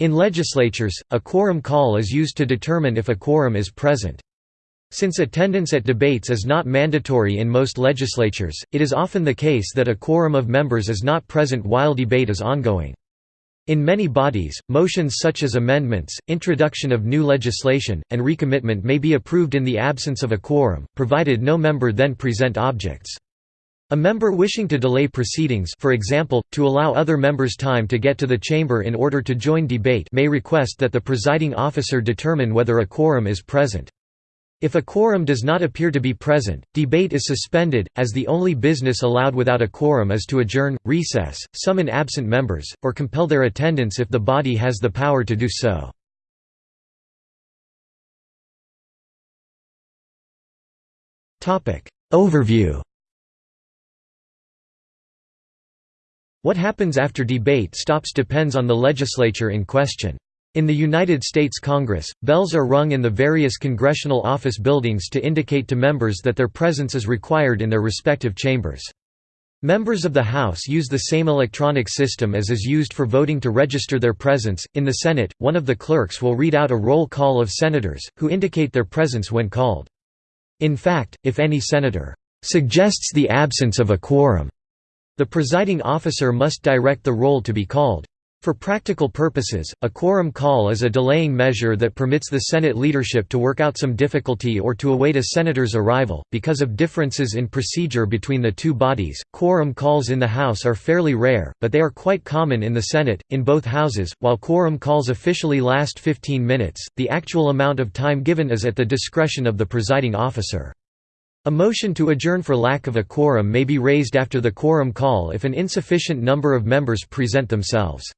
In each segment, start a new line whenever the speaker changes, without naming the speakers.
In legislatures, a quorum call is used to determine if a quorum is present. Since attendance at debates is not mandatory in most legislatures, it is often the case that a quorum of members is not present while debate is ongoing. In many bodies, motions such as amendments, introduction of new legislation, and recommitment may be approved in the absence of a quorum, provided no member then present objects. A member wishing to delay proceedings for example, to allow other members time to get to the chamber in order to join debate may request that the presiding officer determine whether a quorum is present. If a quorum does not appear to be present, debate is suspended, as the only business allowed without a quorum is to adjourn, recess, summon absent members, or compel their attendance if the body has the power to do so. Overview What happens after debate stops depends on the legislature in question. In the United States Congress, bells are rung in the various congressional office buildings to indicate to members that their presence is required in their respective chambers. Members of the House use the same electronic system as is used for voting to register their presence. In the Senate, one of the clerks will read out a roll call of senators, who indicate their presence when called. In fact, if any senator suggests the absence of a quorum, the presiding officer must direct the roll to be called. For practical purposes, a quorum call is a delaying measure that permits the Senate leadership to work out some difficulty or to await a senator's arrival. Because of differences in procedure between the two bodies, quorum calls in the House are fairly rare, but they are quite common in the Senate. In both houses, while quorum calls officially last 15 minutes, the actual amount of time given is at the discretion of the presiding officer. A motion to adjourn for lack of a quorum may be raised after the quorum call if an insufficient number of members present themselves.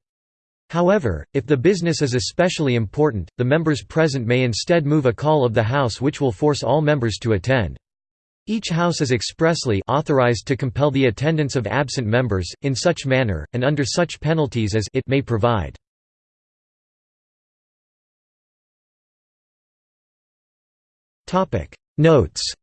However, if the business is especially important, the members present may instead move a call of the House which will force all members to attend. Each House is expressly authorized to compel the attendance of absent members, in such manner, and under such penalties as it may provide. Notes